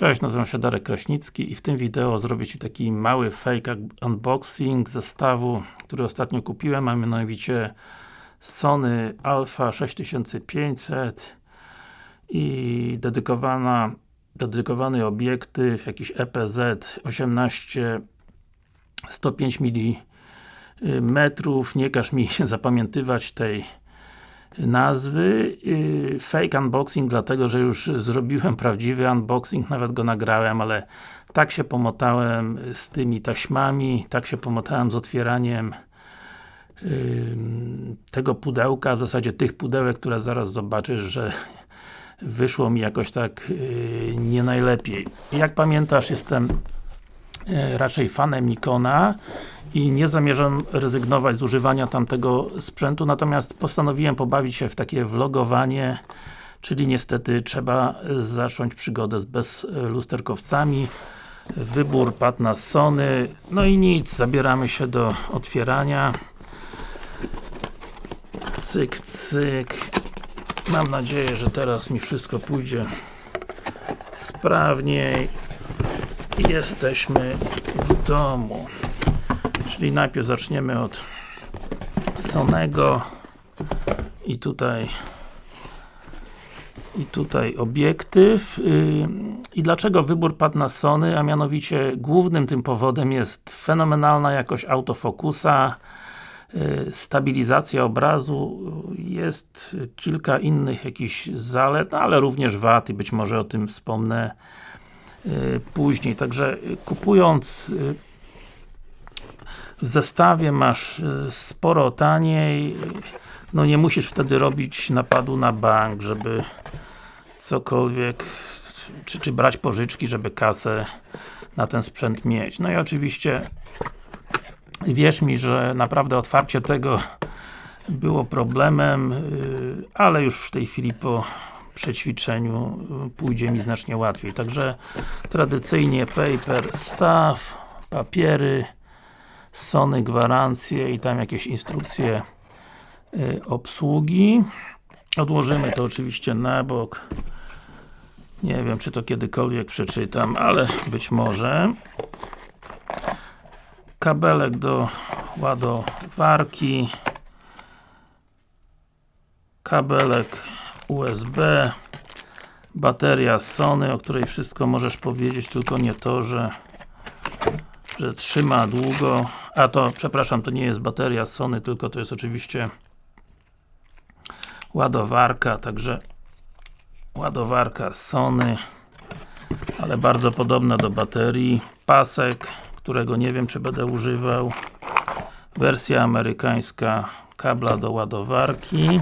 Cześć, nazywam się Darek Kraśnicki i w tym wideo zrobię Ci taki mały fake unboxing zestawu, który ostatnio kupiłem, a mianowicie Sony Alpha 6500 i dedykowana, dedykowany obiektyw, jakiś EPZ 18 105 mm, nie każ mi zapamiętywać tej nazwy yy, fake unboxing, dlatego że już zrobiłem prawdziwy unboxing, nawet go nagrałem, ale tak się pomotałem z tymi taśmami, tak się pomotałem z otwieraniem tego pudełka, w zasadzie tych pudełek, które zaraz zobaczysz, że wyszło mi jakoś tak yy, nie najlepiej. Jak pamiętasz, jestem raczej fanem Nikona i nie zamierzam rezygnować z używania tamtego sprzętu, natomiast postanowiłem pobawić się w takie vlogowanie, czyli niestety trzeba zacząć przygodę z bezlusterkowcami. Wybór padł na Sony, no i nic, zabieramy się do otwierania. Cyk, cyk. Mam nadzieję, że teraz mi wszystko pójdzie sprawniej. Jesteśmy w domu. Czyli najpierw zaczniemy od Sonego i tutaj i tutaj obiektyw. Yy, i dlaczego wybór padł na Sony, a mianowicie głównym tym powodem jest fenomenalna jakość autofokusa. Yy, stabilizacja obrazu jest kilka innych jakichś zalet, ale również wad i być może o tym wspomnę później, także kupując w zestawie masz y, sporo taniej no nie musisz wtedy robić napadu na bank, żeby cokolwiek czy, czy brać pożyczki, żeby kasę na ten sprzęt mieć. No i oczywiście wierz mi, że naprawdę otwarcie tego było problemem, y, ale już w tej chwili po przećwiczeniu y, pójdzie mi znacznie łatwiej. Także tradycyjnie paper staff, papiery, Sony gwarancje i tam jakieś instrukcje y, obsługi. Odłożymy to oczywiście na bok. Nie wiem, czy to kiedykolwiek przeczytam, ale być może. Kabelek do ładowarki. Kabelek USB. Bateria Sony, o której wszystko możesz powiedzieć, tylko nie to, że że trzyma długo, a to, przepraszam, to nie jest bateria Sony, tylko to jest oczywiście ładowarka, także ładowarka Sony ale bardzo podobna do baterii. Pasek, którego nie wiem czy będę używał. Wersja amerykańska kabla do ładowarki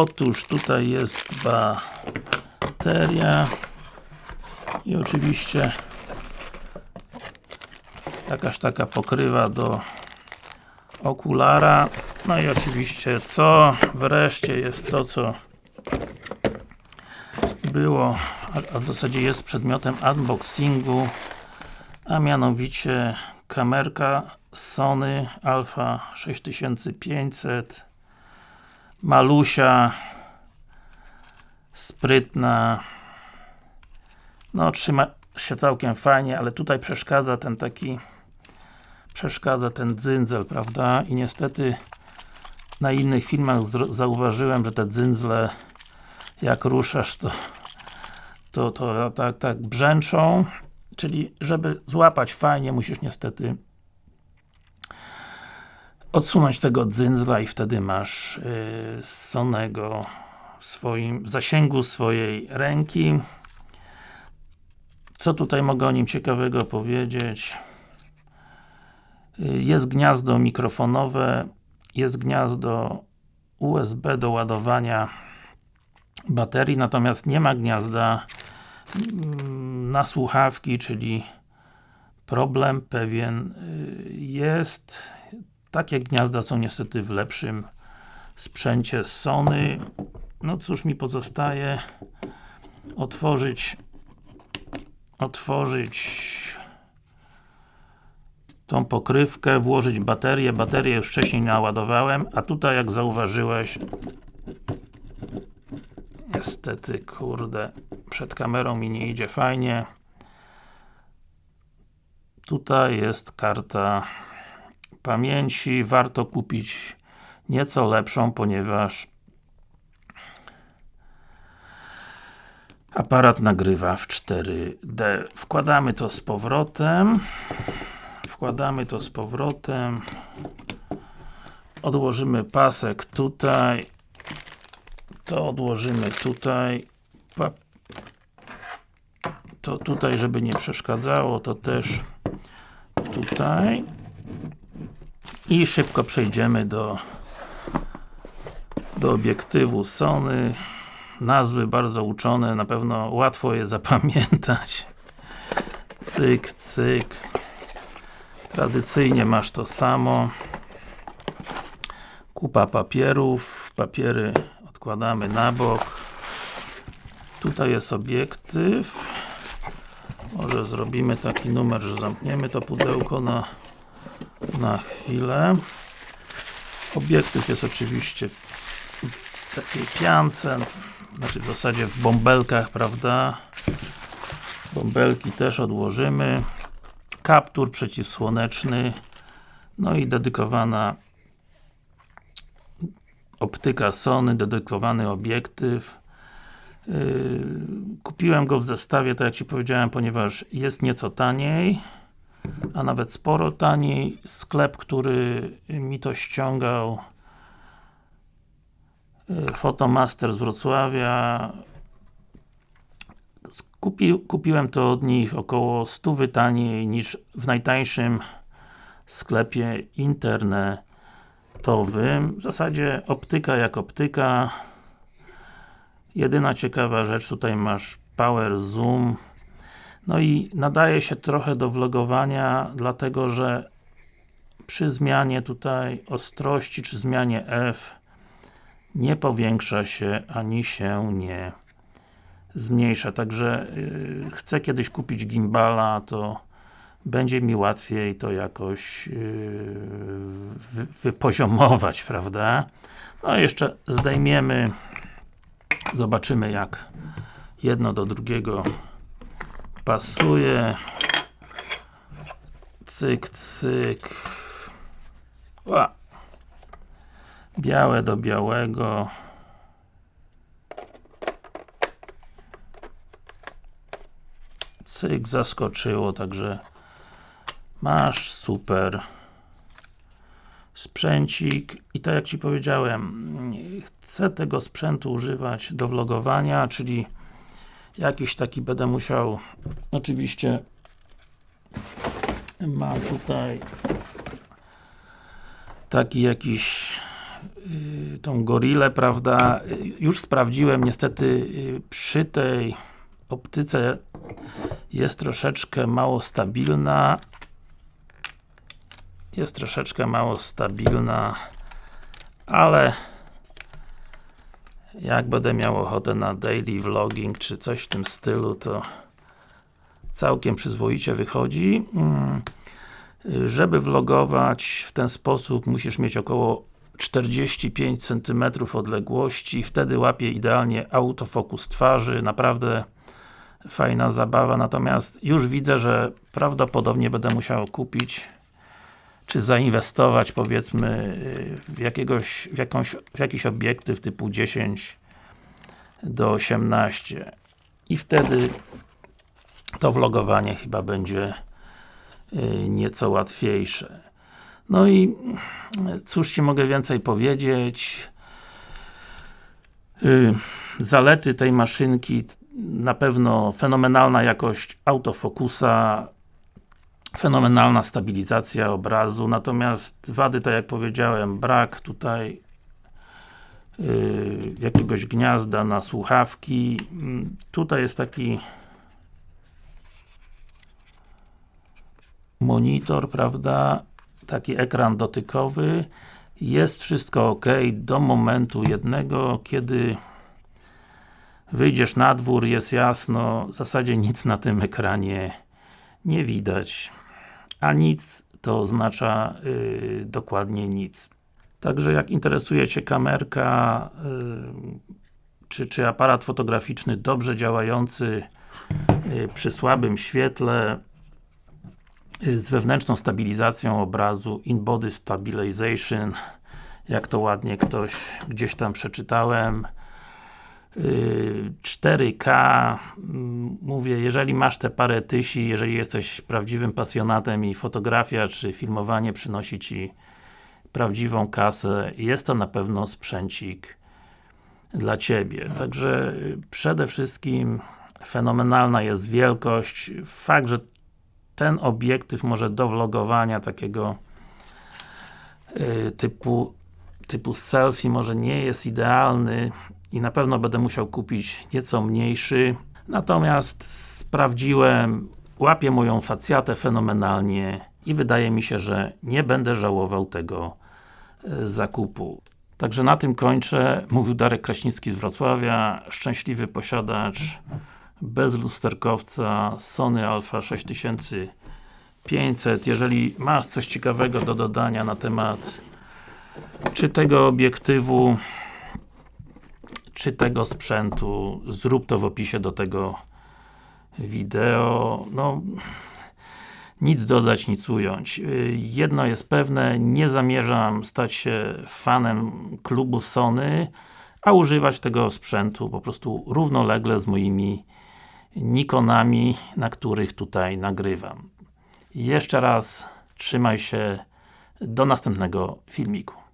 otóż tutaj jest bateria i oczywiście jakaś taka pokrywa do okulara. No i oczywiście co? Wreszcie jest to co było, a w zasadzie jest przedmiotem unboxingu a mianowicie kamerka Sony Alpha 6500 malusia sprytna no trzyma się całkiem fajnie, ale tutaj przeszkadza ten taki przeszkadza ten dzynzel, prawda? I niestety na innych filmach zauważyłem, że te dzyndzle jak ruszasz to to, to tak, tak brzęczą czyli żeby złapać fajnie musisz niestety odsunąć tego dzyndzla i wtedy masz yy, Sonego w swoim zasięgu swojej ręki co tutaj mogę o nim ciekawego powiedzieć jest gniazdo mikrofonowe, jest gniazdo USB do ładowania baterii, natomiast nie ma gniazda mm, na słuchawki, czyli problem pewien y, jest. Takie gniazda są niestety w lepszym sprzęcie Sony. No cóż mi pozostaje otworzyć otworzyć tą pokrywkę, włożyć baterię, baterię już wcześniej naładowałem, a tutaj jak zauważyłeś Niestety, kurde, przed kamerą mi nie idzie fajnie. Tutaj jest karta pamięci. Warto kupić nieco lepszą, ponieważ aparat nagrywa w 4D. Wkładamy to z powrotem. Wkładamy to z powrotem. Odłożymy pasek tutaj. To odłożymy tutaj. To tutaj, żeby nie przeszkadzało, to też tutaj. I szybko przejdziemy do do obiektywu Sony. Nazwy bardzo uczone, na pewno łatwo je zapamiętać. Cyk, cyk. Tradycyjnie masz to samo. Kupa papierów. Papiery odkładamy na bok. Tutaj jest obiektyw. Może zrobimy taki numer, że zamkniemy to pudełko na, na chwilę. Obiektyw jest oczywiście w takiej piance, znaczy w zasadzie w bąbelkach, prawda? Bąbelki też odłożymy. Kaptur przeciwsłoneczny. No i dedykowana optyka Sony, dedykowany obiektyw. Yy, kupiłem go w zestawie, tak jak Ci powiedziałem, ponieważ jest nieco taniej a nawet sporo taniej. Sklep, który mi to ściągał Fotomaster z Wrocławia Kupi, kupiłem to od nich około 100 taniej niż w najtańszym sklepie internetowym. W zasadzie optyka jak optyka. Jedyna ciekawa rzecz, tutaj masz Power Zoom. No i nadaje się trochę do vlogowania, dlatego że przy zmianie tutaj ostrości, czy zmianie F nie powiększa się, ani się nie zmniejsza, także yy, chcę kiedyś kupić gimbala, to będzie mi łatwiej to jakoś yy, wy, wypoziomować, prawda? No jeszcze zdejmiemy zobaczymy jak jedno do drugiego pasuje. Cyk, cyk. Ła. białe do białego. Cyk, zaskoczyło, także masz super. Sprzęcik. I tak jak Ci powiedziałem chcę tego sprzętu używać do vlogowania, czyli jakiś taki będę musiał oczywiście mam tutaj taki jakiś yy, tą gorillę, prawda, już sprawdziłem, niestety yy, przy tej optyce jest troszeczkę mało stabilna. Jest troszeczkę mało stabilna ale jak będę miał ochotę na daily vlogging, czy coś w tym stylu, to całkiem przyzwoicie wychodzi. Mm. Żeby vlogować w ten sposób musisz mieć około 45 cm odległości, wtedy łapie idealnie autofokus twarzy, naprawdę fajna zabawa, natomiast już widzę, że prawdopodobnie będę musiał kupić czy zainwestować powiedzmy w, jakiegoś, w, jakąś, w jakiś obiektyw typu 10 do 18 i wtedy to vlogowanie chyba będzie y, nieco łatwiejsze. No i cóż Ci mogę więcej powiedzieć y, Zalety tej maszynki na pewno fenomenalna jakość autofokusa fenomenalna stabilizacja obrazu, natomiast wady, tak jak powiedziałem, brak tutaj yy, jakiegoś gniazda na słuchawki. Tutaj jest taki monitor, prawda? Taki ekran dotykowy. Jest wszystko ok do momentu jednego, kiedy wyjdziesz na dwór, jest jasno, w zasadzie nic na tym ekranie nie widać a nic to oznacza yy, dokładnie nic. Także jak interesuje Cię kamerka, yy, czy, czy aparat fotograficzny dobrze działający y, przy słabym świetle y, z wewnętrzną stabilizacją obrazu In-Body Stabilization jak to ładnie ktoś gdzieś tam przeczytałem 4K mm, mówię, jeżeli masz te parę tysi, jeżeli jesteś prawdziwym pasjonatem i fotografia czy filmowanie przynosi Ci prawdziwą kasę, jest to na pewno sprzęcik dla Ciebie. Także y, przede wszystkim fenomenalna jest wielkość, fakt, że ten obiektyw może do vlogowania takiego y, typu typu selfie może nie jest idealny i na pewno będę musiał kupić nieco mniejszy natomiast sprawdziłem łapie moją facjatę fenomenalnie i wydaje mi się, że nie będę żałował tego e, zakupu. Także na tym kończę. Mówił Darek Kraśnicki z Wrocławia, szczęśliwy posiadacz bez lusterkowca Sony Alpha 6500. Jeżeli masz coś ciekawego do dodania na temat czy tego obiektywu czy tego sprzętu, zrób to w opisie do tego wideo. No, nic dodać, nic ująć. Jedno jest pewne, nie zamierzam stać się fanem klubu Sony, a używać tego sprzętu po prostu równolegle z moimi Nikonami, na których tutaj nagrywam. Jeszcze raz, trzymaj się, do następnego filmiku.